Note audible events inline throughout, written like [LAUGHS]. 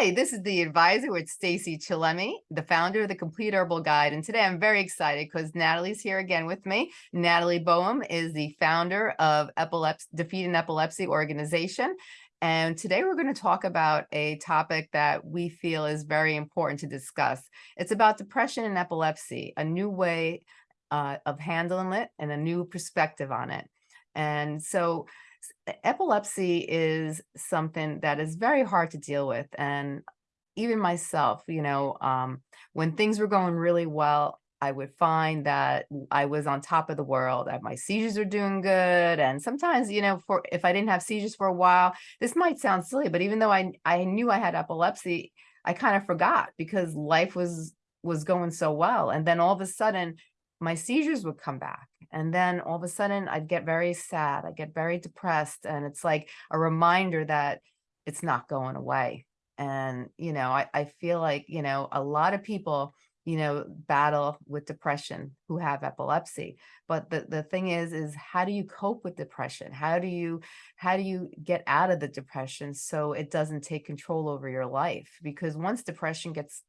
Hi, this is the advisor with Stacey Chillemi, the founder of the Complete Herbal Guide. And today I'm very excited because Natalie's here again with me. Natalie Boehm is the founder of Epilepsy, Defeating Epilepsy organization. And today we're going to talk about a topic that we feel is very important to discuss. It's about depression and epilepsy, a new way uh, of handling it and a new perspective on it. And so epilepsy is something that is very hard to deal with. And even myself, you know, um, when things were going really well, I would find that I was on top of the world, that my seizures were doing good. And sometimes, you know, for if I didn't have seizures for a while, this might sound silly, but even though I, I knew I had epilepsy, I kind of forgot because life was was going so well. And then all of a sudden, my seizures would come back. And then all of a sudden I'd get very sad. I get very depressed. And it's like a reminder that it's not going away. And, you know, I, I feel like, you know, a lot of people, you know, battle with depression who have epilepsy. But the, the thing is, is how do you cope with depression? How do you, how do you get out of the depression so it doesn't take control over your life? Because once depression gets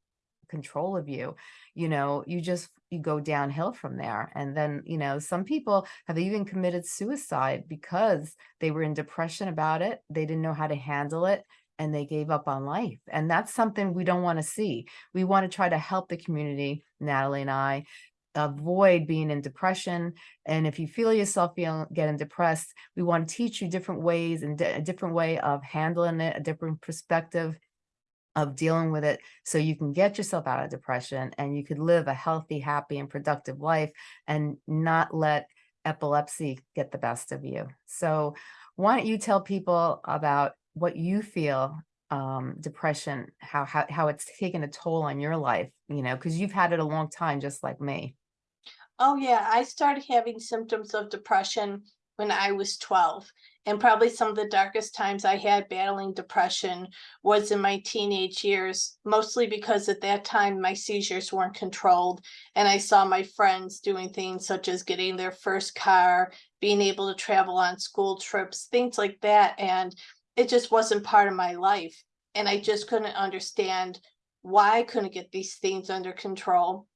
control of you, you know, you just, you go downhill from there. And then, you know, some people have even committed suicide because they were in depression about it. They didn't know how to handle it and they gave up on life. And that's something we don't want to see. We want to try to help the community, Natalie and I, avoid being in depression. And if you feel yourself feeling getting depressed, we want to teach you different ways and a different way of handling it, a different perspective of dealing with it so you can get yourself out of depression and you could live a healthy, happy, and productive life and not let epilepsy get the best of you. So why don't you tell people about what you feel um, depression, how, how, how it's taken a toll on your life, you know, because you've had it a long time, just like me. Oh yeah, I started having symptoms of depression when I was 12. And probably some of the darkest times I had battling depression was in my teenage years, mostly because at that time my seizures weren't controlled. And I saw my friends doing things such as getting their first car, being able to travel on school trips, things like that. And it just wasn't part of my life. And I just couldn't understand why I couldn't get these things under control.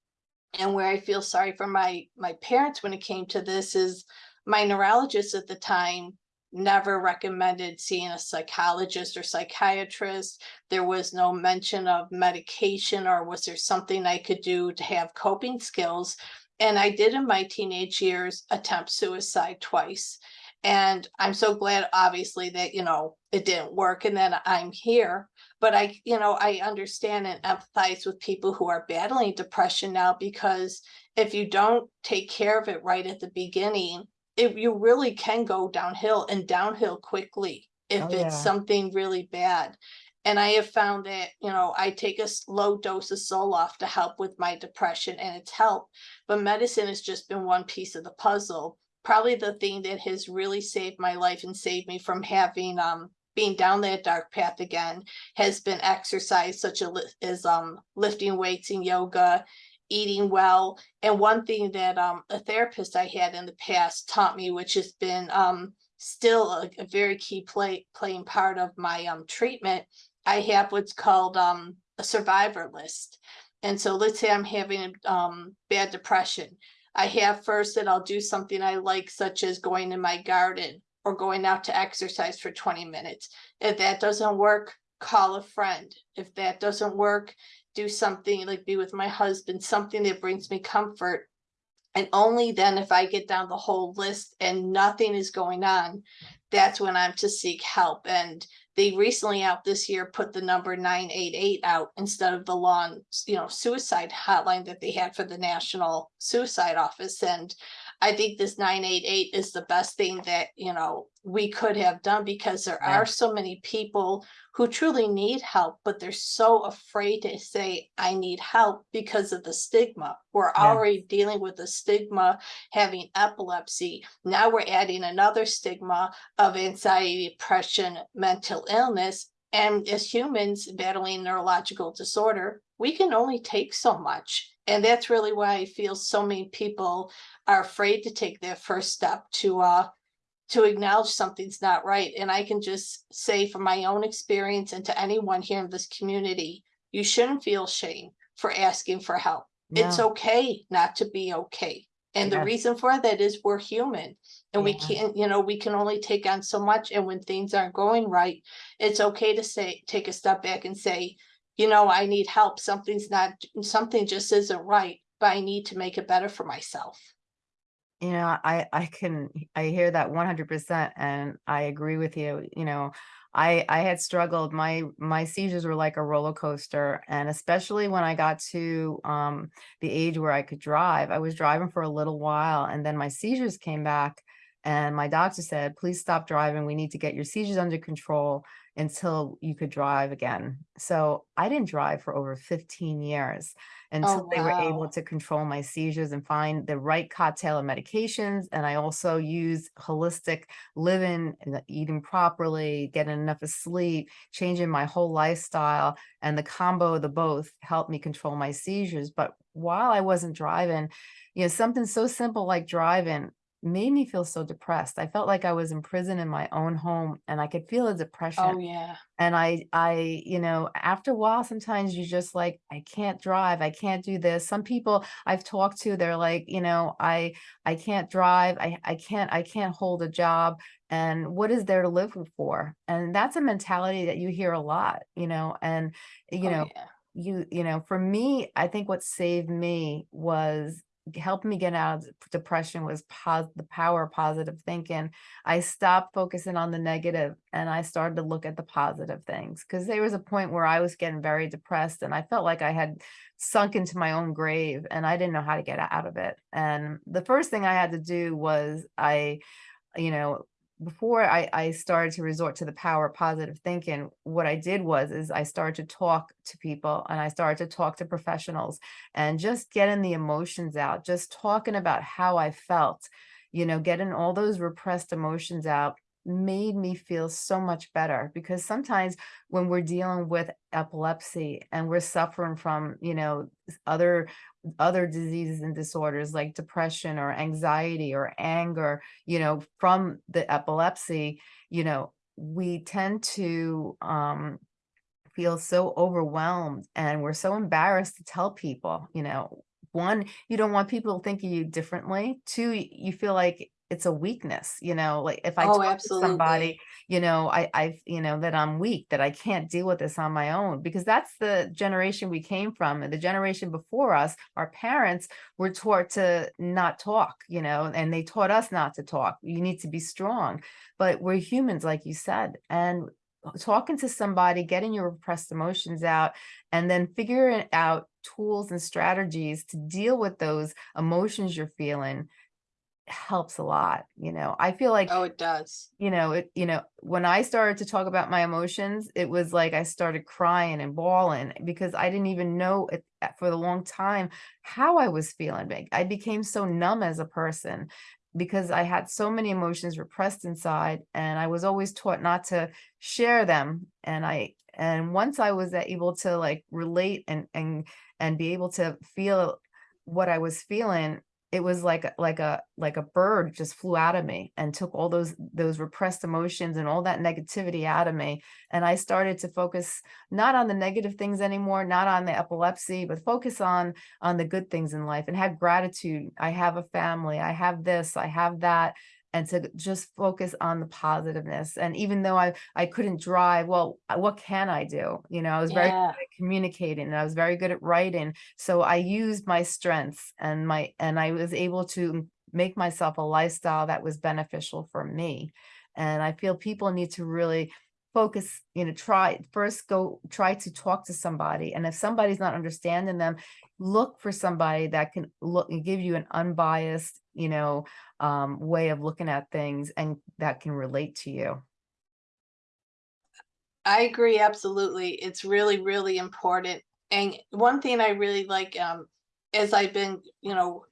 And where I feel sorry for my my parents when it came to this is my neurologist at the time never recommended seeing a psychologist or psychiatrist. There was no mention of medication or was there something I could do to have coping skills. And I did in my teenage years attempt suicide twice. And I'm so glad, obviously, that, you know, it didn't work and then I'm here. But I, you know, I understand and empathize with people who are battling depression now because if you don't take care of it right at the beginning, if you really can go downhill and downhill quickly if Oh, it's yeah. something really bad. And I have found that, you know, I take a low dose of Zoloft to help with my depression and it's helped. But medicine has just been one piece of the puzzle. Probably the thing that has really saved my life and saved me from having um being down that dark path again has been exercise such as um lifting weights and yoga eating well. And one thing that um, a therapist I had in the past taught me, which has been um, still a, a, very key play playing part of my um, treatment, I have what's called um, a survivor list. And so let's say I'm having um, bad depression. I have first that I'll do something I like, such as going in my garden or going out to exercise for 20 minutes. If that doesn't work, call a friend. If that doesn't work, do something like be with my husband, something that brings me comfort. And only then if I get down the whole list and nothing is going on, that's when I'm to seek help. And they recently out this year put the number 988 out instead of the long, you know, suicide hotline that they had for the National Suicide Office. And I think this 988 is the best thing that, you know, we could have done because there Yeah. are so many people who truly need help, but they're so afraid to say, I need help because of the stigma. We're Yeah. already dealing with the stigma having epilepsy. Now we're adding another stigma of anxiety, depression, mental illness. And as humans battling neurological disorder, we can only take so much. And that's really why I feel so many people are afraid to take their first step to uh, to acknowledge something's not right. And I can just say from my own experience and to anyone here in this community, you shouldn't feel shame for asking for help. It's okay not to be okay. And the Yes. reason for that is we're human and we can't, you know, we can only take on so much. And when things aren't going right, it's okay to say, take a step back and say, you know, I need help. Something's not, something just isn't right, but I need to make it better for myself. You know, I, I can, I hear that one hundred percent and I agree with you, you know. I, I had struggled, my, my seizures were like a roller coaster and especially when I got to, um, the age where I could drive, I was driving for a little while and then my seizures came back. And my doctor said, please stop driving. We need to get your seizures under control until you could drive again. So I didn't drive for over fifteen years oh, until they were able to control my seizures and find the right cocktail of medications. And I also use holistic living, and eating properly, getting enough of sleep, changing my whole lifestyle. And the combo of the both helped me control my seizures. But while I wasn't driving, you know, something so simple like driving made me feel so depressed. I felt like I was in prison in my own home and I could feel the depression. Oh, yeah. And I I, you know, after a while, sometimes you just like, I can't drive, I can't do this. Some people I've talked to, they're like, you know, I I can't drive, I I can't I can't hold a job. And what is there to live for? And that's a mentality that you hear a lot, you know, and you Oh, know, yeah. you you know, for me, I think what saved me was helped me get out of depression was the power of positive thinking. I stopped focusing on the negative and I started to look at the positive things because there was a point where I was getting very depressed and I felt like I had sunk into my own grave and I didn't know how to get out of it. And the first thing I had to do was I, you know, before I, I started to resort to the power of positive thinking, what I did was is I started to talk to people and I started to talk to professionals and just getting the emotions out, just talking about how I felt, you know, getting all those repressed emotions out made me feel so much better because sometimes when we're dealing with epilepsy and we're suffering from, you know, other other diseases and disorders like depression or anxiety or anger, you know, from the epilepsy, you know, we tend to um feel so overwhelmed and we're so embarrassed to tell people, you know, one, you don't want people to think of you differently. Two, you feel like it's a weakness, you know, like if I Oh, talk to somebody, you know, I, I, you know, that I'm weak, that I can't deal with this on my own, because that's the generation we came from. And the generation before us, our parents were taught to not talk, you know, and they taught us not to talk. You need to be strong, but we're humans, like you said, and talking to somebody, getting your repressed emotions out, and then figuring out tools and strategies to deal with those emotions you're feeling helps a lot. You know, I feel like, Oh, it does. you know, it, you know, when I started to talk about my emotions, it was like I started crying and bawling because I didn't even know it uh, for the long time how I was feeling. Like, I became so numb as a person because I had so many emotions repressed inside and I was always taught not to share them. And I, and once I was able to like relate and, and, and be able to feel what I was feeling, it was like like a like a bird just flew out of me and took all those those repressed emotions and all that negativity out of me. And I started to focus not on the negative things anymore, not on the epilepsy, but focus on on the good things in life and have gratitude. I have a family, I have this, I have that. And to just focus on the positiveness. And even though I I couldn't drive, well, uh, what can I do? You know, I was very good at communicating and I was very good at writing. So I used my strengths and my and I was able to make myself a lifestyle that was beneficial for me. And I feel people need to really focus, you know, try first go try to talk to somebody. And if somebody's not understanding them, look for somebody that can look and give you an unbiased, you know, um, way of looking at things and that can relate to you. I agree, absolutely. It's really, really important. And one thing I really like, um, as I've been, you know,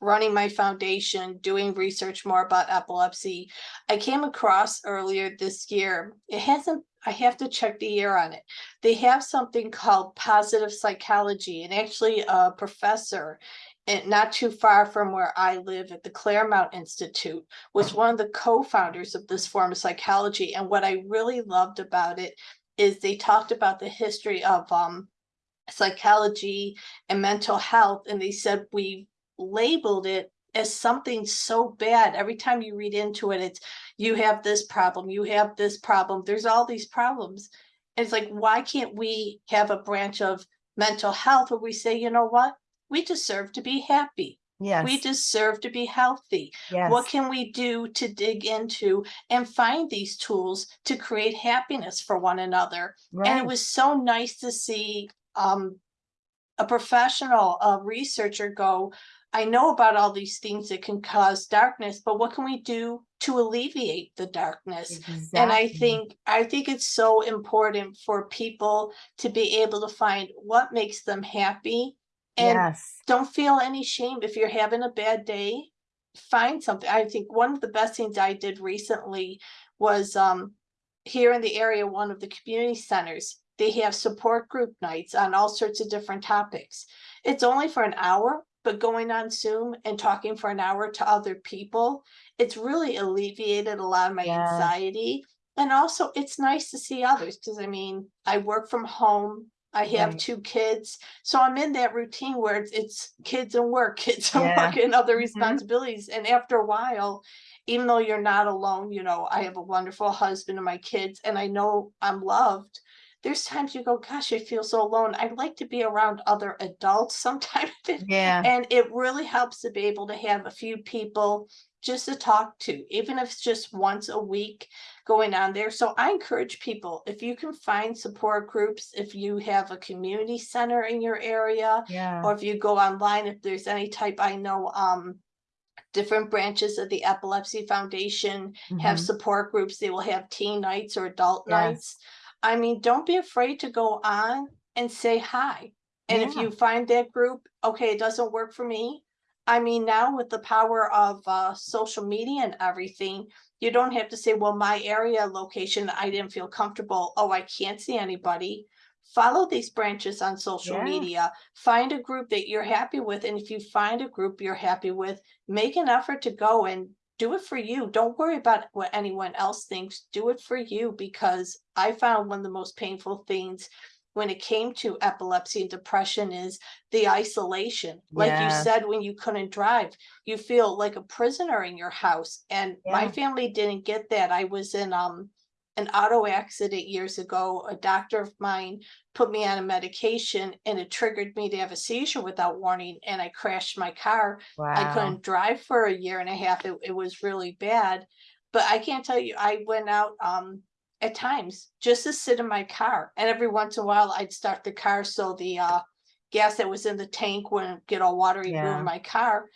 running my foundation, doing research more about epilepsy, I came across earlier this year. It hasn't, I have to check the year on it. They have something called positive psychology, and actually a professor and not too far from where I live at the Claremont Institute, was one of the co-founders of this form of psychology. And what I really loved about it is they talked about the history of um psychology and mental health, and they said we labeled it as something so bad. Every time you read into it, it's you have this problem, you have this problem, there's all these problems. And it's like, why can't we have a branch of mental health where we say, you know what? We deserve to be happy. Yes. We deserve to be healthy. yes, What can we do to dig into and find these tools to create happiness for one another? Right. And it was so nice to see um a professional, a researcher go, I know about all these things that can cause darkness, but what can we do to alleviate the darkness? And I think, I think it's so important for people to be able to find what makes them happy. And Yes, don't feel any shame if you're having a bad day. Find something. I think one of the best things I did recently was um here in the area, one of the community centers, they have support group nights on all sorts of different topics. It's only for an hour, but going on Zoom and talking for an hour to other people, it's really alleviated a lot of my Yes. anxiety. And also, it's nice to see others because I mean, I work from home. I have Right. two kids, so I'm in that routine where it's, it's kids and work, [LAUGHS] kids and Yeah. work and other Mhm. responsibilities. And after a while, even though you're not alone, you know, I have a wonderful husband and my kids, and I know I'm loved. There's times you go, gosh, I feel so alone. I'd like to be around other adults [LAUGHS] sometimes. yeah, And it really helps to be able to have a few people just to talk to, even if it's just once a week going on there. So I encourage people, if you can find support groups, if you have a community center in your area, yeah, or if you go online, if there's any type, I know, um, different branches of the Epilepsy Foundation have mhm, support groups. They will have teen nights or adult Yes. nights. I mean, don't be afraid to go on and say hi. And if you find that group, okay, it doesn't work for me. I mean, now with the power of uh, social media and everything, you don't have to say, well, my area location, I didn't feel comfortable. Oh, I can't see anybody. Follow these branches on social Yeah. media. Find a group that you're happy with. And if you find a group you're happy with, make an effort to go and do it for you. Don't worry about what anyone else thinks. Do it for you because I found one of the most painful things when it came to epilepsy and depression is the isolation. Like you said, when you couldn't drive, you feel like a prisoner in your house. And my family didn't get that. I was in um an auto accident years ago. A doctor of mine put me on a medication and it triggered me to have a seizure without warning and I crashed my car I couldn't drive for a year and a half. It, it was really bad. But I can't tell you, I went out um at times just to sit in my car. And every once in a while I'd start the car so the uh gas that was in the tank wouldn't get all watery Yeah. ruin my car.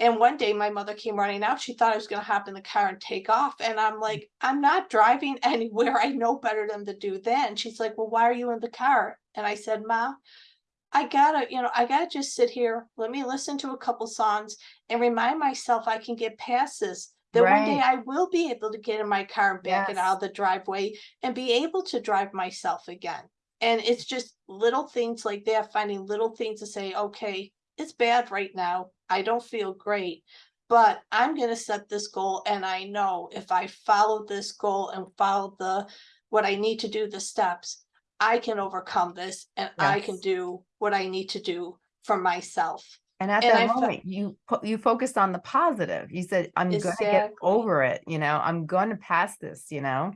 And one day my mother came running out. She thought I was gonna hop in the car and take off. And I'm like, I'm not driving [LAUGHS] anywhere. I know better than to do that. And she's like, Well, why are you in the car? And I said, Ma, I gotta, you know, I gotta just sit here, let me listen to a couple songs and remind myself I can get past this. That one day I will be able to get in my car and back it out of the driveway and be able to drive myself again. And it's just little things like that, finding little things to say, okay, it's bad right now. I don't feel great, but I'm gonna set this goal and I know if I follow this goal and follow the, what I need to do, the steps, I can overcome this and I can do what I need to do for myself. And at And that I moment, you you focused on the positive. You said, "I'm gonna get over it." You know, "I'm gonna pass this." You know,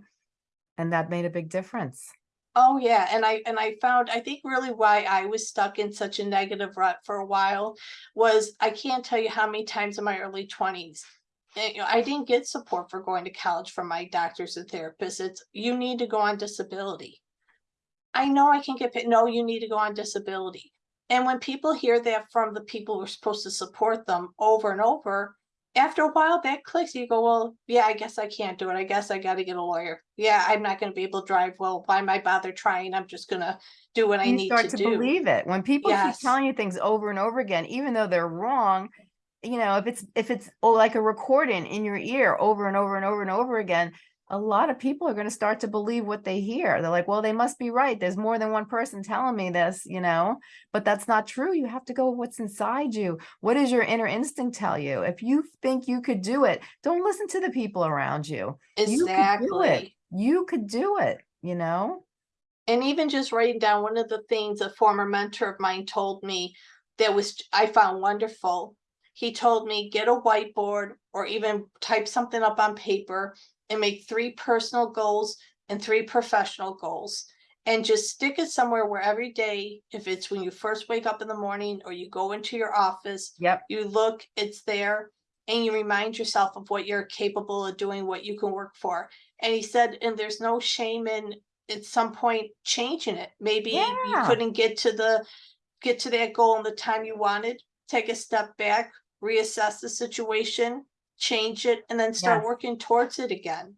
and that made a big difference. Oh, yeah, and I and I found I think really why I was stuck in such a negative rut for a while was I can't tell you how many times in my early 20s. eh, you know, I didn't get support for going to college from my doctors and therapists. It's you need to go on disability. I know I can get paid. No, you need to go on disability. And when people hear that from the people who are supposed to support them over and over, after a while that clicks. You go, well, yeah, I guess I can't do it. I guess I got to get a lawyer. Yeah, I'm not going to be able to drive. Well, why am I bother trying? I'm just going to do what I need to do. You start to to do. believe it when people keep telling you things over and over again, even though they're wrong. You know, if it's if it's oh, like a recording in your ear over and over and over and over again, a lot of people are going to start to believe what they hear. They're like, well, they must be right. There's more than one person telling me this, you know, but that's not true. You have to go with what's inside you. What does your inner instinct tell you? If you think you could do it, don't listen to the people around you. Exactly. You could do it. You could do it, you know? And even just writing down one of the things a former mentor of mine told me that was, I found wonderful. He told me, get a whiteboard or even type something up on paper and make three personal goals and three professional goals. And just stick it somewhere where every day, if it's when you first wake up in the morning or you go into your office, Yep. you look, it's there, and you remind yourself of what you're capable of doing, what you can work for. And he said, and there's no shame in at some point changing it. Maybe you couldn't get to the get to that goal in the time you wanted. Take a step back, reassess the situation, change it, and then start Yes. working towards it again.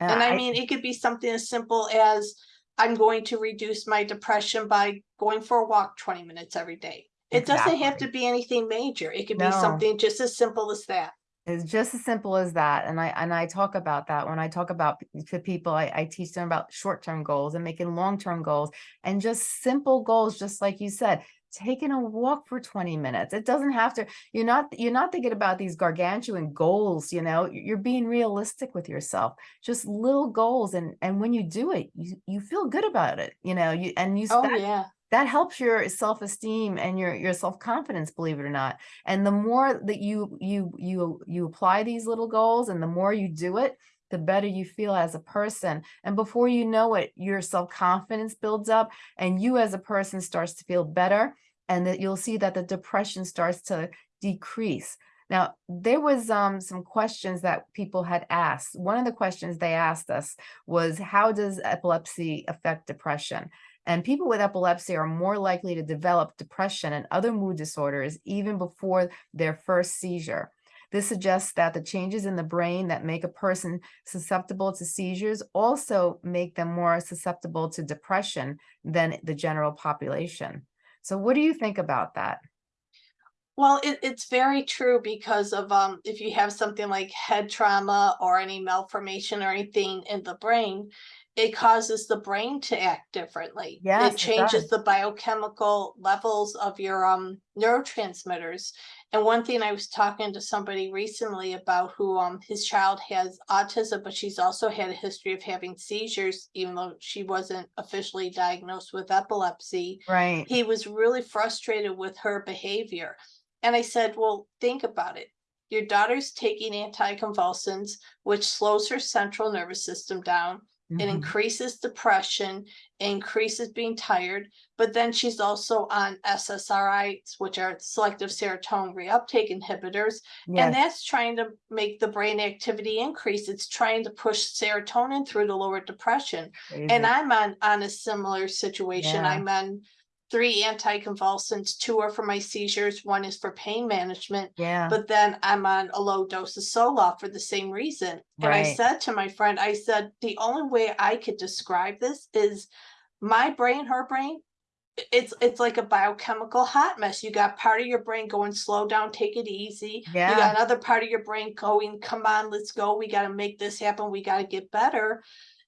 And I mean, it could be something as simple as I'm going to reduce my depression by going for a walk 20 minutes every day. It doesn't have Exactly. to be anything major. It could be No. something just as simple as that. It's just as simple as that. And I and I talk about that when I talk about p- to people, I, I teach them about short-term goals and making long-term goals and just simple goals, just like you said, taking a walk for 20 minutes. It doesn't have to, you're not you're not thinking about these gargantuan goals, you know, you're being realistic with yourself. Just little goals. And and when you do it, you you feel good about it, you know, you and you Oh, that yeah. that helps your self-esteem and your your self-confidence believe it or not and the more that you you you you apply these little goals and the more you do it the better you feel as a person and before you know it your self-confidence builds up and you as a person starts to feel better and that you'll see that the depression starts to decrease. Now there was um some questions that people had asked. One of the questions they asked us was how does epilepsy affect depression? And people with epilepsy are more likely to develop depression and other mood disorders even before their first seizure. This suggests that the changes in the brain that make a person susceptible to seizures also make them more susceptible to depression than the general population. So what do you think about that? Well, it, it's very true because of um, if you have something like head trauma or any malformation or anything in the brain, it causes the brain to act differently. Yes, It it changes does. the biochemical levels of your um neurotransmitters. And one thing I was talking to somebody recently about who um his child has autism, but she's also had a history of having seizures, even though she wasn't officially diagnosed with epilepsy Right. he was really frustrated with her behavior. And I said, well, think about it. Your daughter's taking anticonvulsants, which slows her central nervous system down. It Mhm. increases depression, increases being tired, but then she's also on SSRIs, which are selective serotonin reuptake inhibitors. And that's trying to make the brain activity increase. It's trying to push serotonin through to lower depression. And. Mm-hmm. I'm on, on a similar situation. Yeah. I'm on three anticonvulsants, two are for my seizures, one is for pain management. Yeah. But then I'm on a low dose of Zoloft for the same reason. And I said to my friend, I said, the only way I could describe this is my brain, her brain, it's it's like a biochemical hot mess. You got part of your brain going, slow down, take it easy. Yeah. You got another part of your brain going, come on, let's go. We got to make this happen. We got to get better.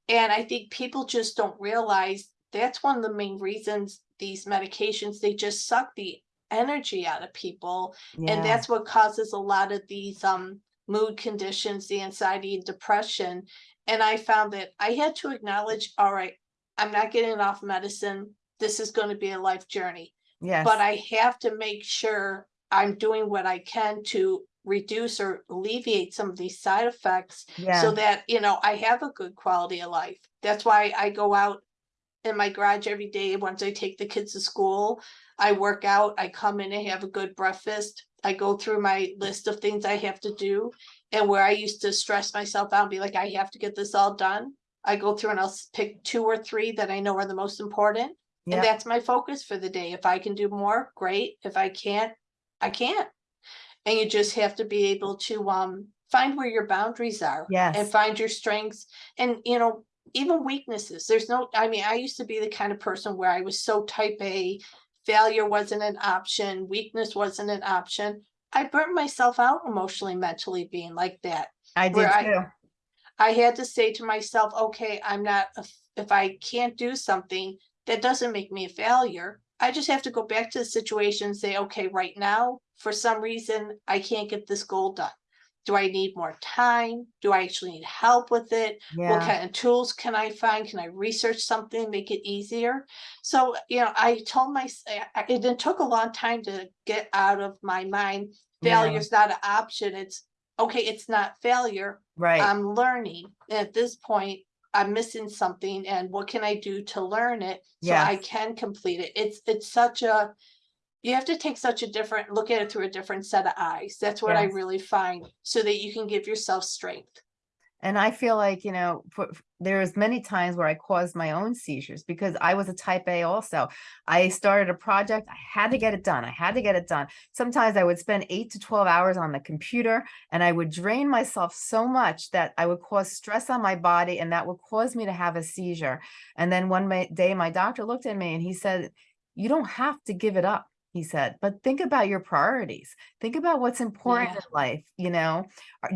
And I think people just don't realize that's one of the main reasons these medications, they just suck the energy out of people. And that's what causes a lot of these um mood conditions, the anxiety and depression. And I found that I had to acknowledge, all right, I'm not getting off medicine. This is going to be a life journey Yes. but I have to make sure I'm doing what I can to reduce or alleviate some of these side effects so that, you know, I have a good quality of life. That's why I go out in my garage every day once I take the kids to school. I work out, I come in and have a good breakfast. I go through my list of things I have to do. And where I used to stress myself out and be like, I have to get this all done. I go through and I'll pick two or three that I know are the most important. And that's my focus for the day. If I can do more, great. If I can't, I can't. And you just have to be able to um find where your boundaries are and find your strengths and you know, even weaknesses. There's no, I mean, I used to be the kind of person where I was so type A, failure wasn't an option, weakness wasn't an option. I burnt myself out emotionally, mentally being like that. I did where I- too. I had to say to myself, okay, I'm not, a if I can't do something, that doesn't make me a failure. I just have to go back to the situation and say, okay, right now, for some reason, I can't get this goal done. Do I need more time? Do I actually need help with it? What kind of tools can I find? Can I research something, make it easier? So, you know, I told my, it it took a long time to get out of my mind. Yeah. Failure's not an option. It's, okay, it's not failure. right. I'm learning. And At this point, I'm missing something and what can I do to learn it? So I can complete it. It's, it's such a, you have to take such a different, look at it through a different set of eyes. That's what I really find, so that you can give yourself strength. And I feel like, you know, for, there's many times where I caused my own seizures because I was a type A also. I started a project, I had to get it done. I had to get it done. Sometimes I would spend eight to 12 hours on the computer and I would drain myself so much that I would cause stress on my body and that would cause me to have a seizure. And then one day my doctor looked at me and he said, you don't have to give it up. He said, but think about your priorities. Think about what's important Yeah. in life. You know,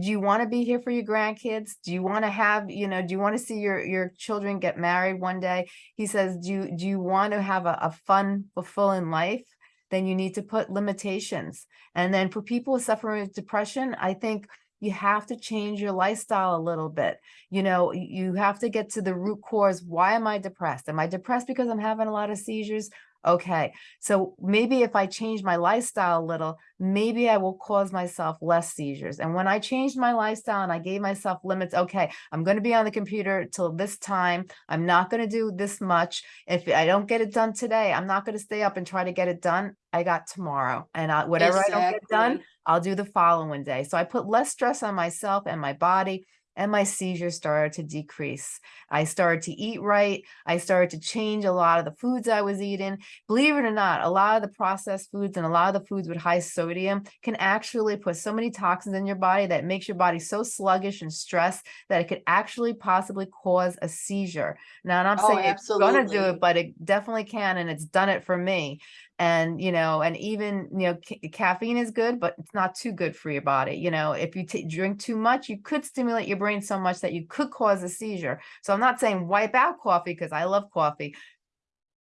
do you want to be here for your grandkids? Do you want to have, you know, do you want to see your your children get married one day? He says, do you do you want to have a, a fun, fulfilling life? Then you need to put limitations. And then for people suffering with depression, I think you have to change your lifestyle a little bit. You know, you have to get to the root cause. Why am I depressed? Am I depressed because I'm having a lot of seizures? Okay, so maybe if I change my lifestyle a little, maybe I will cause myself less seizures. And when I changed my lifestyle and I gave myself limits, okay, I'm going to be on the computer till this time. I'm not going to do this much. If I don't get it done today, I'm not going to stay up and try to get it done. I got tomorrow. And I, whatever I don't get done, I'll do the following day. So I put less stress on myself and my body. And my seizures started to decrease. I started to eat right. I started to change a lot of the foods I was eating believe it or not, a lot of the processed foods and a lot of the foods with high sodium can actually put so many toxins in your body that makes your body so sluggish and stressed that it could actually possibly cause a seizure. Now, and I'm Oh, saying it's gonna do it, but it definitely can, and it's done it for me. And, you know, and even, you know, ca- caffeine is good, but it's not too good for your body. You know, if you drink too much, you could stimulate your brain so much that you could cause a seizure. So I'm not saying wipe out coffee because I love coffee,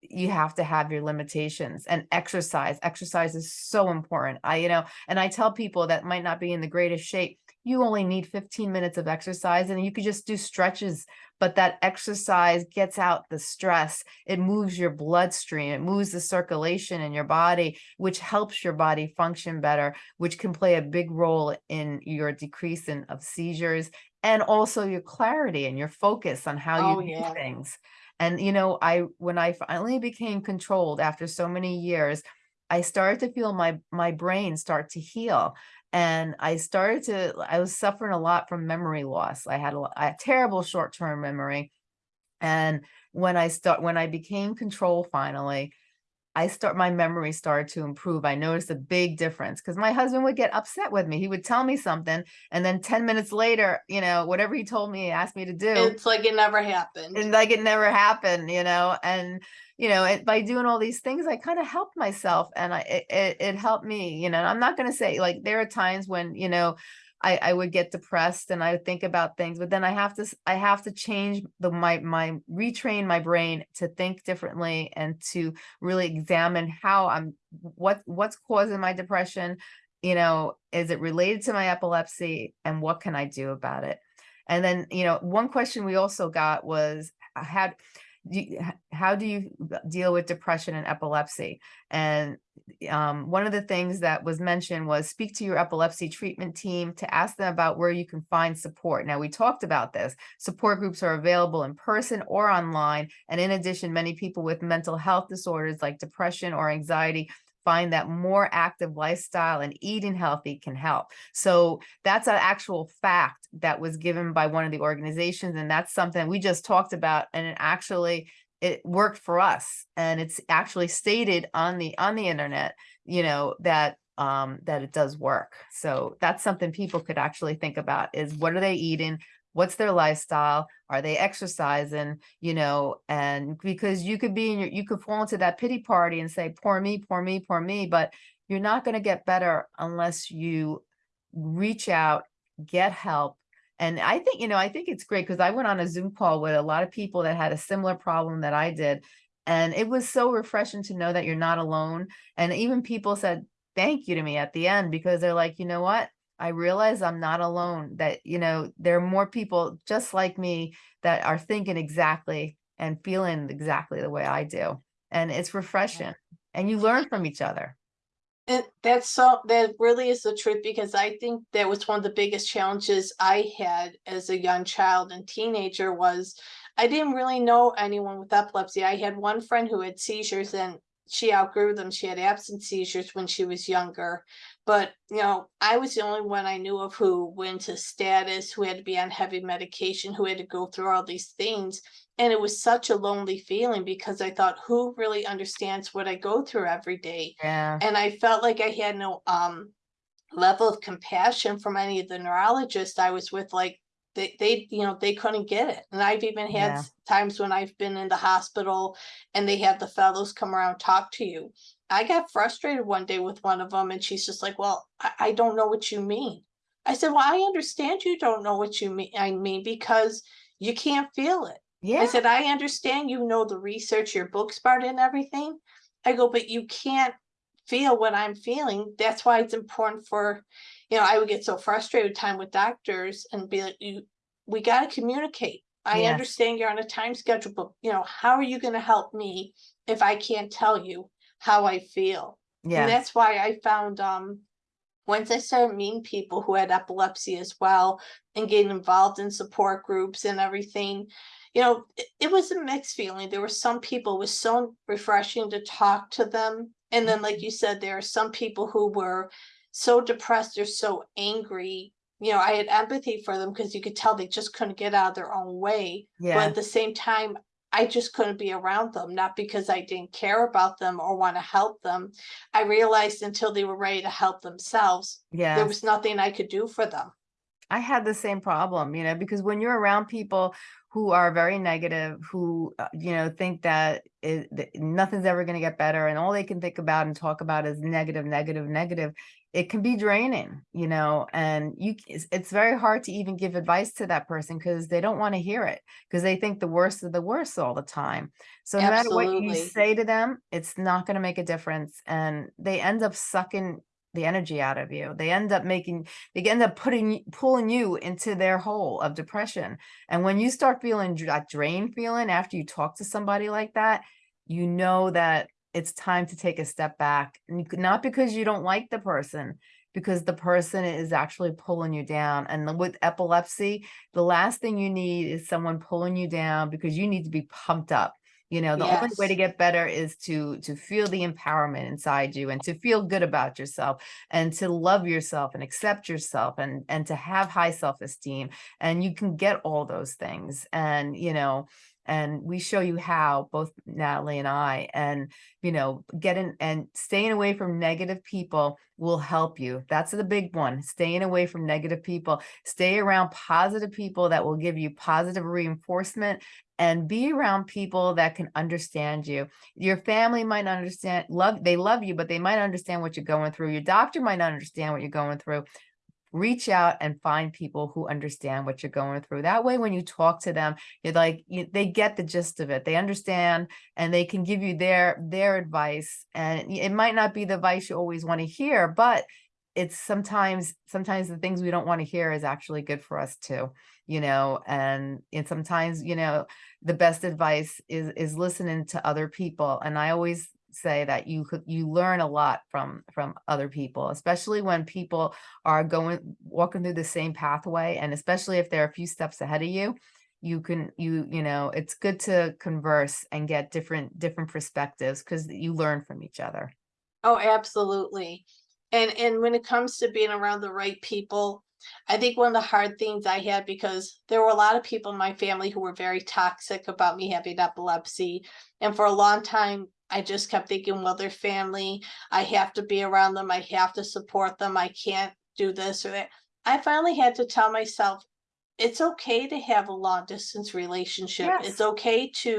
you have to have your limitations and exercise. Exercise is so important. I, you know, and I tell people that might not be in the greatest shape, you only need 15 minutes of exercise and you could just do stretches, but that exercise gets out the stress. It moves your bloodstream, it moves the circulation in your body, which helps your body function better, which can play a big role in your decrease in of seizures and also your clarity and your focus on how Oh, you do yeah. things. And, you know, I, when I finally became controlled after so many years, I started to feel my, my brain start to heal. And I started to, I was suffering a lot from memory loss. I had a, had terrible short-term memory. And when I start, when I became control finally, I start, my memory started to improve. I noticed a big difference because my husband would get upset with me. He would tell me something. And then 10 minutes later, you know, whatever he told me, he asked me to do It's like it never happened. and like it never happened, you know, and you know, it, by doing all these things, I kind of helped myself and I it, it, it helped me, you know. and I'm not going to say like there are times when, you know, I, I would get depressed and I would think about things, but then I have to I have to change the my my retrain my brain to think differently and to really examine how I'm what what's causing my depression, you know, is it related to my epilepsy and what can I do about it? And then, you know, one question we also got was uh, how how do you deal with depression and epilepsy? And um, one of the things that was mentioned was speak to your epilepsy treatment team to ask them about where you can find support. Now, we talked about this. Support groups are available in person or online. And in addition, many people with mental health disorders like depression or anxiety find that more active lifestyle and eating healthy can help. So that's an actual fact that was given by one of the organizations. And that's something we just talked about. And it actually, it worked for us. And it's actually stated on the, on the internet, you know, that um, that it does work. So that's something people could actually think about is what are they eating? What's their lifestyle? Are they exercising? You know, and because you could be in your, you could fall into that pity party and say, poor me, poor me, poor me, but you're not going to get better unless you reach out, get help, And I think, you know, I think it's great because I went on a Zoom call with a lot of people that had a similar problem that I did. And it was so refreshing to know that you're not alone. And even people said thank you to me at the end because they're like, you know what? I realize I'm not alone, that, you know, there are more people just like me that are thinking exactly and feeling exactly the way I do. And it's refreshing and you learn from each other. And that's so, that really is the truth, because I think that was one of the biggest challenges I had as a young child and teenager was I didn't really know anyone with epilepsy. I had one friend who had seizures and she outgrew them. She had absent seizures when she was younger. But, you know, I was the only one I knew of who went to status, who had to be on heavy medication, who had to go through all these things. And it was such a lonely feeling because I thought, who really understands what I go through every day? Yeah. And I felt like I had no um level of compassion from any of the neurologists I was with, like they they, you know, they couldn't get it. And I've even had Yeah. times when I've been in the hospital and they have the fellows come around, talk to you. I got frustrated one day with one of them and she's just like, well, I, I don't know what you mean. I said, well, I understand you don't know what you mean. I mean, because you can't feel it. Yeah. I said, I understand you know the research, your book's it and everything. I go, but you can't feel what I'm feeling. That's why it's important for, you know, I would get so frustrated with time with doctors and be like, you, we gotta communicate. I Yes. understand you're on a time schedule, but you know, how are you gonna help me if I can't tell you how I feel? And Yeah. that's why I found, um, once I started meeting people who had epilepsy as well and getting involved in support groups and everything, you know, it, it was a mixed feeling. There were some people, it was so refreshing to talk to them. And then, like you said, there are some people who were so depressed or so angry. You know, I had empathy for them because you could tell they just couldn't get out of their own way. Yeah. But at the same time, I just couldn't be around them, not because I didn't care about them or want to help them. I realized until they were ready to help themselves, there was nothing I could do for them. I had the same problem, you know, because when you're around people who are very negative, who, uh, you know, think that, it, that nothing's ever going to get better and all they can think about and talk about is negative, negative, negative, it can be draining, you know, and you it's, it's very hard to even give advice to that person because they don't want to hear it because they think the worst of the worst all the time. So no matter what you say to them, it's not going to make a difference. And they end up sucking the energy out of you. They end up making they end up putting pulling you into their hole of depression and when you start feeling that drain feeling after you talk to somebody like that you know that it's time to take a step back and you could, not because you don't like the person because the person is actually pulling you down and with epilepsy the last thing you need is someone pulling you down because you need to be pumped up you know the only way to get better is to to feel the empowerment inside you and to feel good about yourself and to love yourself and accept yourself and and to have high self-esteem and you can get all those things and you know and we show you how both Natalie and I and you know getting and staying away from negative people will help you. That's the big one staying away from negative people. Stay around positive people that will give you positive reinforcement and be around people that can understand you. Your family might not understand love they love you but they might understand what you're going through. Your doctor might not understand what you're going through reach out and find people who understand what you're going through. That way when you talk to them you're like you, they get the gist of it. They understand and they can give you their their advice and it might not be the advice you always want to hear but it's sometimes sometimes the things we don't want to hear is actually good for us too you know and and sometimes you know the best advice is is listening to other people and i always say that you could you learn a lot from from other people especially when people are going walking through the same pathway and especially if they're a few steps ahead of you you can you you know it's good to converse and get different different perspectives because you learn from each other Oh, absolutely. And and when it comes to being around the right people, I think one of the hard things I had because there were a lot of people in my family who were very toxic about me having epilepsy. And for a long time, I just kept thinking, well, they're family. I have to be around them. I have to support them. I can't do this or that. I finally had to tell myself, it's okay to have a long distance relationship. Yes. It's okay to,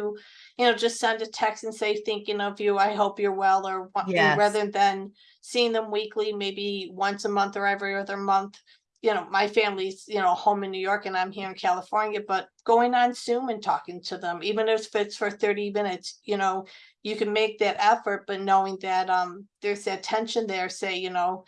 you know, just send a text and say, thinking of you. I hope you're well, or Yes. rather than seeing them weekly, maybe once a month or every other month. You know, my family's, you know, home in New York and I'm here in California, but going on Zoom and talking to them, even if it's for thirty minutes, you know, you can make that effort, but knowing that, um, there's that tension there, say, you know,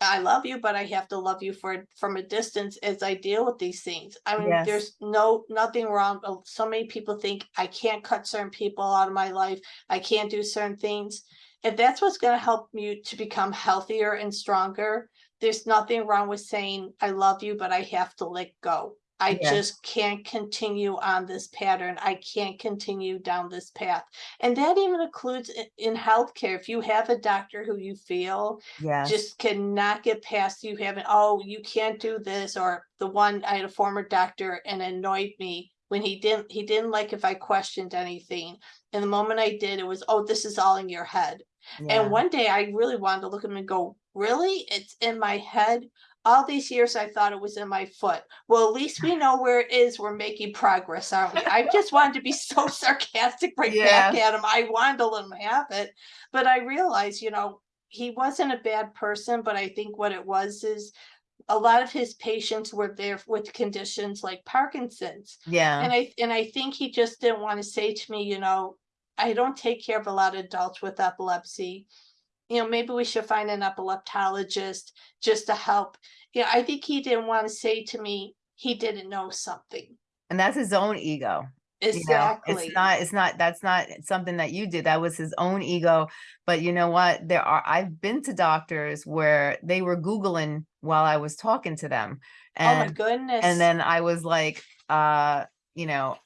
I love you, but I have to love you for, from a distance as I deal with these things. I mean, Yes. there's no, nothing wrong. uh, So many people think I can't cut certain people out of my life. I can't do certain things. If that's what's gonna help you to become healthier and stronger, there's nothing wrong with saying, I love you, but I have to let go. I Yeah. just can't continue on this pattern. I can't continue down this path. And that even includes in healthcare. If you have a doctor who you feel Yes, just cannot get past you having, oh, you can't do this, or the one, I had a former doctor and annoyed me when he didn't, he didn't like if I questioned anything. And the moment I did, it was, oh, this is all in your head. Yeah, And one day I really wanted to look at him and go, really? It's in my head? All these years I thought it was in my foot. Well, at least we know where it is. We're making progress, aren't we? I just wanted to be so [LAUGHS] sarcastic right back at him. I wanted to let him have it. But I realized, you know, he wasn't a bad person, but I think what it was is a lot of his patients were there with conditions like Parkinson's. yeah, And I, and I think he just didn't want to say to me, you know, I don't take care of a lot of adults with epilepsy. You know, maybe we should find an epileptologist just to help. Yeah, I think he didn't want to say to me, he didn't know something. and that's his own ego. you know, Exactly. it's not it's not that's not something that you did that was his own ego but you know what there are i've been to doctors where they were googling while i was talking to them Oh my and goodness. and then i was like uh you know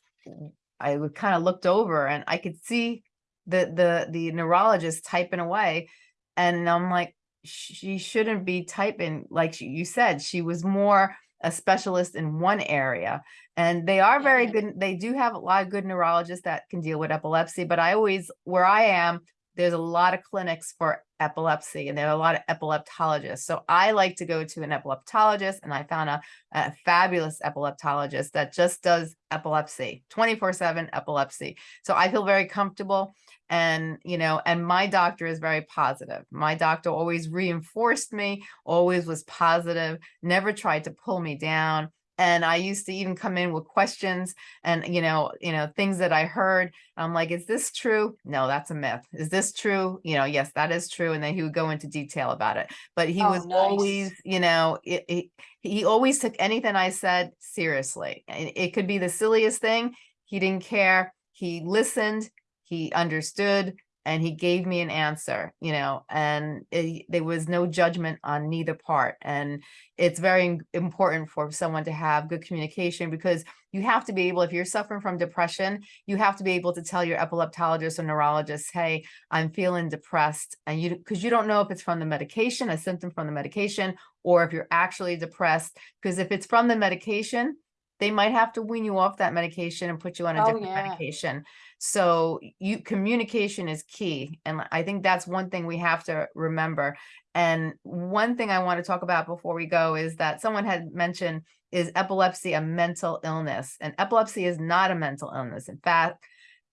i kind of looked over and i could see the the the neurologist typing away and i'm like she shouldn't be typing like you said she was more a specialist in one area and they are very good they do have a lot of good neurologists that can deal with epilepsy but i always where i am there's a lot of clinics for epilepsy and there are a lot of epileptologists. So i like to go to an epileptologist and i found a, a fabulous epileptologist that just does epilepsy 24 7 epilepsy. So i feel very comfortable and you know and my doctor is very positive. My doctor always reinforced me always was positive never tried to pull me down and i used to even come in with questions and you know you know things that i heard i'm like is this true? No that's a myth. Is this true? You know yes that is true and then he would go into detail about it but he Oh, was nice. always you know it, it, he always took anything i said seriously and it could be the silliest thing he didn't care he listened he understood and he gave me an answer you know and it, there was no judgment on neither part and it's very important for someone to have good communication because you have to be able if you're suffering from depression you have to be able to tell your epileptologist or neurologist hey i'm feeling depressed and you because you don't know if it's from the medication a symptom from the medication or if you're actually depressed because if it's from the medication they might have to wean you off that medication and put you on a Oh, different yeah. medication so you communication is key and i think that's one thing we have to remember and one thing i want to talk about before we go is that someone had mentioned is epilepsy a mental illness and epilepsy is not a mental illness in fact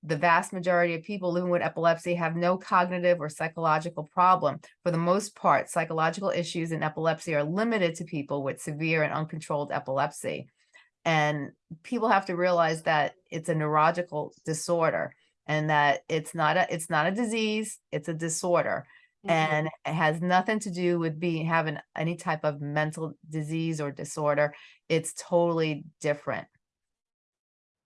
the vast majority of people living with epilepsy have no cognitive or psychological problem. For the most part, psychological issues in epilepsy are limited to people with severe and uncontrolled epilepsy. And people have to realize that it's a neurological disorder and that it's not a it's not a disease, it's a disorder. Mhm. And it has nothing to do with being having any type of mental disease or disorder. It's totally different.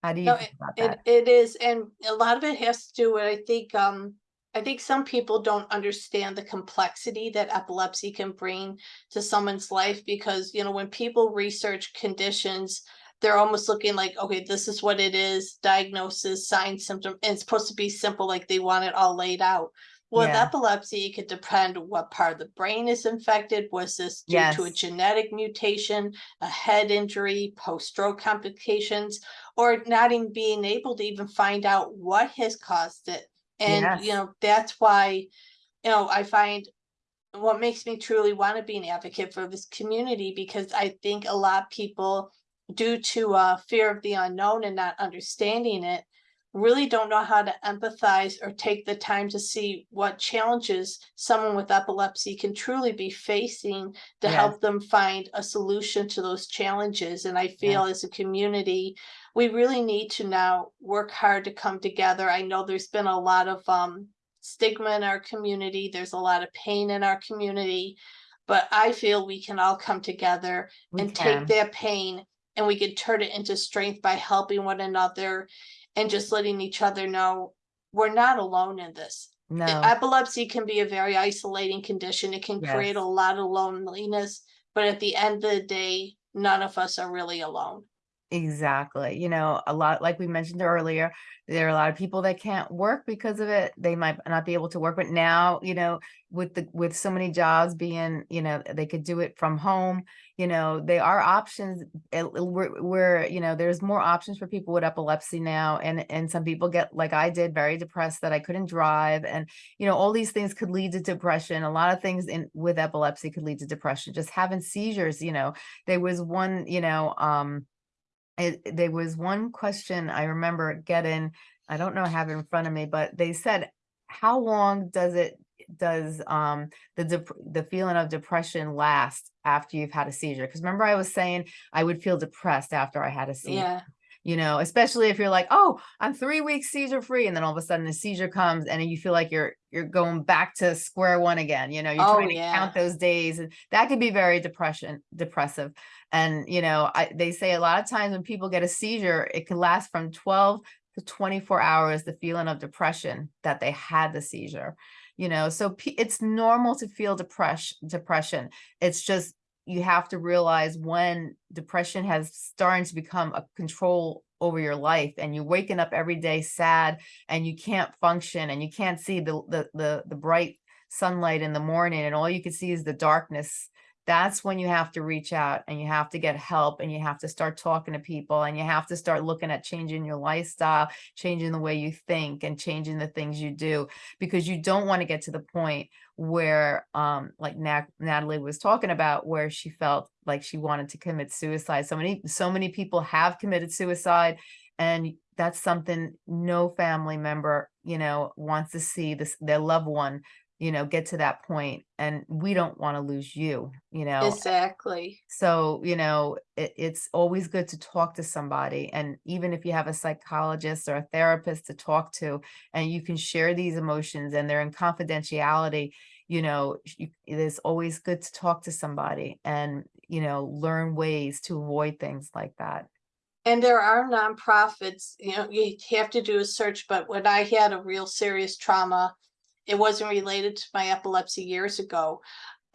How do you No, It, that? it is, and a lot of it has to do with, I think, um, I think some people don't understand the complexity that epilepsy can bring to someone's life because, you know, when people research conditions, they're almost looking like, okay, this is what it is, diagnosis, sign, symptom, and it's supposed to be simple, like they want it all laid out. With Yeah. epilepsy, it could depend what part of the brain is infected. Was this due to a genetic mutation, a head injury, post-stroke complications? or not even being able to even find out what has caused it. And, you know, that's why, you know, I find what makes me truly want to be an advocate for this community because I think a lot of people, due to uh, fear of the unknown and not understanding it, really don't know how to empathize or take the time to see what challenges someone with epilepsy can truly be facing to Yes. help them find a solution to those challenges. And I feel as a community, we really need to now work hard to come together. I know there's been a lot of um stigma in our community. There's a lot of pain in our community. But I feel we can all come together We and can. take that pain and we can turn it into strength by helping one another and just letting each other know we're not alone in this. No, Epilepsy can be a very isolating condition. It can create a lot of loneliness, but at the end of the day, none of us are really alone. Exactly. You know, a lot, like we mentioned earlier, there are a lot of people that can't work because of it. They might not be able to work, but now, you know, with the, with so many jobs being, you know, they could do it from home, you know, there are options. Where, where, you know, there's more options for people with epilepsy now. And, and some people get, like I did, very depressed that I couldn't drive. And, you know, all these things could lead to depression. A lot of things in with epilepsy could lead to depression, just having seizures, you know, there was one, you know, um, it, there was one question I remember getting, I don't know, I have it in front of me, but they said, how long does it, does, um, the, the feeling of depression last after you've had a seizure? Because remember I was saying I would feel depressed after I had a seizure Yeah, you know, especially if you're like, oh, I'm three weeks seizure free, and then all of a sudden a seizure comes and you feel like you're you're going back to square one again. You know, you're Oh, trying to yeah. count those days, and that could be very depression depressive. And you know, I they say a lot of times when people get a seizure, it can last from 12 to 24 hours. The feeling of depression that they had the seizure. You know, so it's normal to feel depression. Depression. It's just you have to realize when depression has started to become a control over your life and you're waking up every day sad and you can't function and you can't see the the the, the bright sunlight in the morning and all you can see is the darkness that's when you have to reach out and you have to get help and you have to start talking to people and you have to start looking at changing your lifestyle changing the way you think and changing the things you do because you don't want to get to the point where um like Nat- Natalie was talking about where she felt like she wanted to commit suicide. So many so many people have committed suicide and that's something no family member you know wants to see this their loved one you know get to that point and we don't want to lose you you know exactly. so, you know, it, it's always good to talk to somebody. And even if you have a psychologist or a therapist to talk to, and you can share these emotions and they're in confidentiality, you know, you, it is always good to talk to somebody and, you know, learn ways to avoid things like that. And there are nonprofits, you know, you have to do a search, but when I had a real serious trauma, it wasn't related to my epilepsy years ago.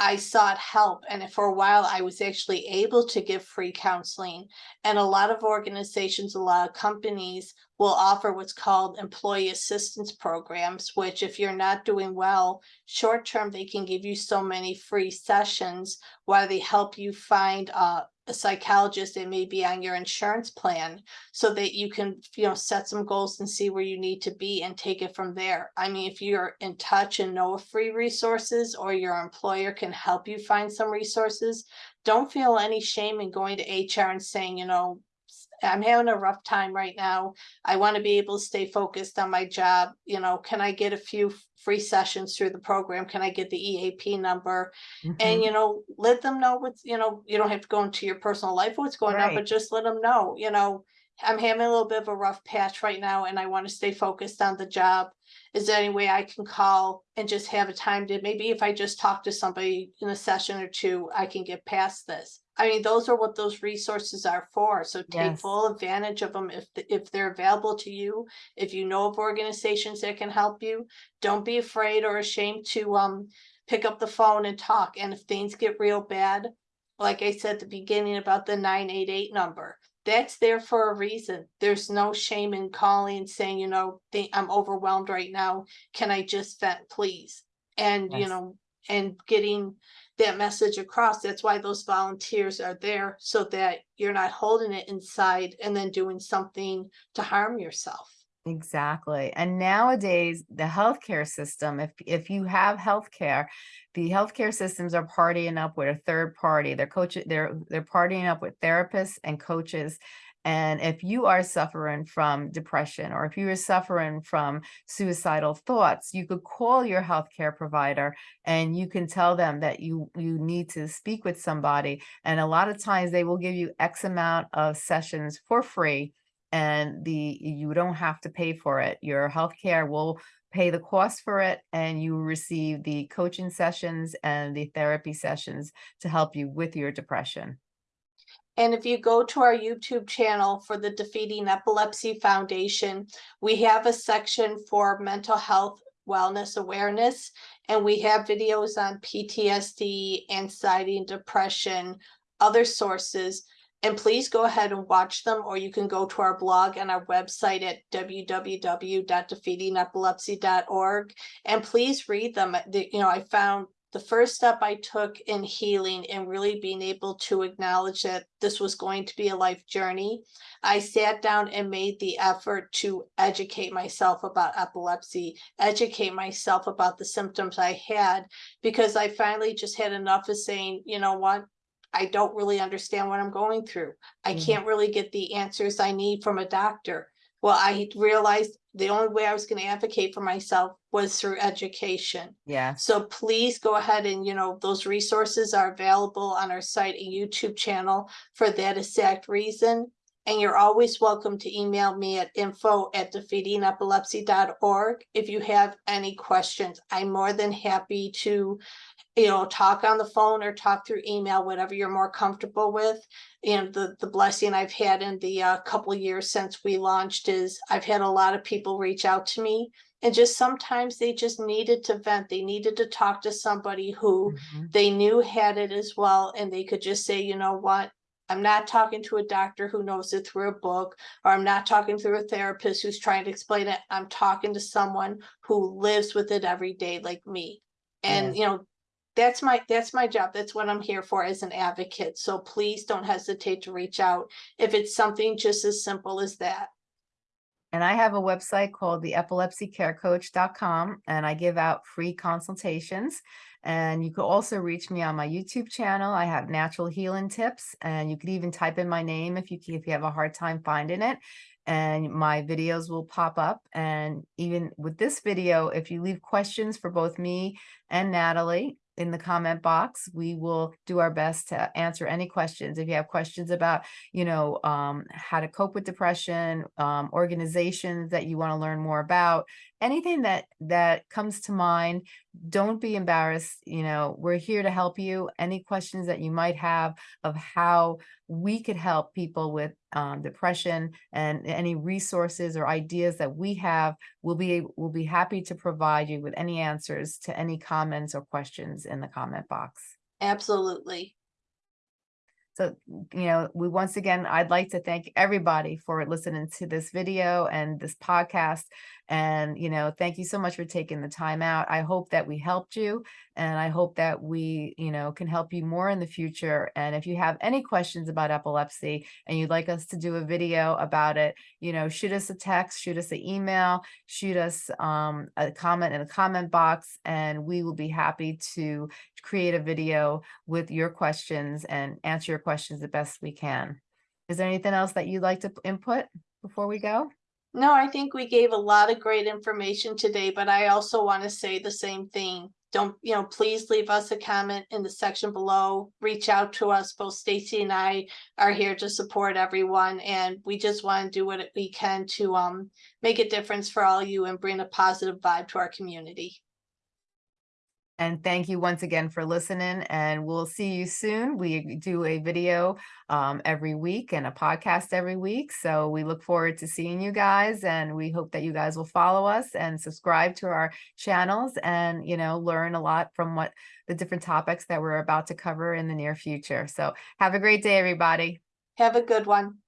I sought help and for a while I was actually able to give free counseling. And a lot of organizations, a lot of companies will offer what's called employee assistance programs, which if you're not doing well, short term, they can give you so many free sessions while they help you find uh, a psychologist that may be on your insurance plan so that you can, you know, set some goals and see where you need to be and take it from there. I mean, if you're in touch and know of free resources or your employer can help you find some resources, don't feel any shame in going to HR and saying, you know, "S- I'm having a rough time right now. I want to be able to stay focused on my job. You know, can I get a few free sessions through the program? Can I get the EAP number? Mhm. and you know let them know what's you know you don't have to go into your personal life what's going on but just let them know you know i'm having a little bit of a rough patch right now and i want to stay focused on the job is there any way i can call and just have a time to maybe if i just talk to somebody in a session or two i can get past this i mean those are what those resources are for so take Yes. full advantage of them if if they're available to you if you know of organizations that can help you don't be afraid or ashamed to um pick up the phone and talk. And if things get real bad, like I said at the beginning about the nine eight eight number, that's there for a reason. There's no shame in calling and saying, you know, I'm overwhelmed right now. Can I just vent, please? And, you know, and getting that message across. That's why those volunteers are there so that you're not holding it inside and then doing something to harm yourself. Exactly. And nowadays, the healthcare system, if if you have healthcare, the healthcare systems are partying up with a third party. They're coaching, they're they're partying up with therapists and coaches. And if you are suffering from depression or if you are suffering from suicidal thoughts, you could call your healthcare provider and you can tell them that you you need to speak with somebody. And a lot of times they will give you X amount of sessions for free and the you don't have to pay for it. Your healthcare will pay the cost for it and you receive the coaching sessions and the therapy sessions to help you with your depression. And if you go to our YouTube channel for the Defeating Epilepsy Foundation, we have a section for mental health wellness awareness. And we have videos on PTSD, anxiety and depression, other sources. And please go ahead and watch them, or you can go to our blog and our website at www.defeatingepilepsy.org. And please read them. The- You know, I found the first step I took in healing and really being able to acknowledge that this was going to be a life journey. I sat down and made the effort to educate myself about epilepsy, educate myself about the symptoms I had, because I finally just had enough of saying, you know what? I don't really understand what I'm going through. I Mhm. can't really get the answers I need from a doctor. Well, I realized the only way I was going to advocate for myself was through education. Yeah. So please go ahead and, you know, those resources are available on our site and YouTube channel for that exact reason. And you're always welcome to email me at info at defeatingepilepsy.org if you have any questions. I'm more than happy to, you know, talk on the phone or talk through email, whatever you're more comfortable with. And the, the blessing I've had in the uh, couple years since we launched is I've had a lot of people reach out to me and just sometimes they just needed to vent. They needed to talk to somebody who Mhm. they knew had it as well. And they could just say, you know what? I'm not talking to a doctor who knows it through a book, or I'm not talking through a therapist who's trying to explain it. I'm talking to someone who lives with it every day like me. And, you know, that's my, that's my job. That's what I'm here for as an advocate. So please don't hesitate to reach out if it's something just as simple as that. And I have a website called the epilepsycarecoach.com and I give out free consultations. And you could also reach me on my YouTube channel. I have natural healing tips and you could even type in my name if you if you have a hard time finding it. And my videos will pop up. And even with this video, if you leave questions for both me and Natalie in the comment box, we will do our best to answer any questions. If you have questions about you know, um, how to cope with depression, um, organizations that you want to learn more about, anything that that comes to mind, don't be embarrassed. You know, we're here to help you. Any questions that you might have of how we could help people with um, depression and any resources or ideas that we have, we'll be we'll be happy to provide you with any answers to any comments or questions in the comment box. Absolutely. So, you know, we once again, I'd like to thank everybody for listening to this video and this podcast. And, you know, thank you so much for taking the time out. I hope that we helped you and I hope that we, you know, can help you more in the future. And if you have any questions about epilepsy and you'd like us to do a video about it, you know, shoot us a text, shoot us an email, shoot us um, a comment in the comment box, and we will be happy to create a video with your questions and answer your questions the best we can. Is there anything else that you'd like to input before we go? No, I think we gave a lot of great information today, but I also want to say the same thing. Don't, you know, please leave us a comment in the section below. Reach out to us. Both Stacey and I are here to support everyone and we just want to do what we can to um make a difference for all you and bring a positive vibe to our community. And thank you once again for listening and we'll see you soon. We do a video um, every week and a podcast every week. So we look forward to seeing you guys and we hope that you guys will follow us and subscribe to our channels and, you know, learn a lot from what the different topics that we're about to cover in the near future. So have a great day, everybody. Have a good one.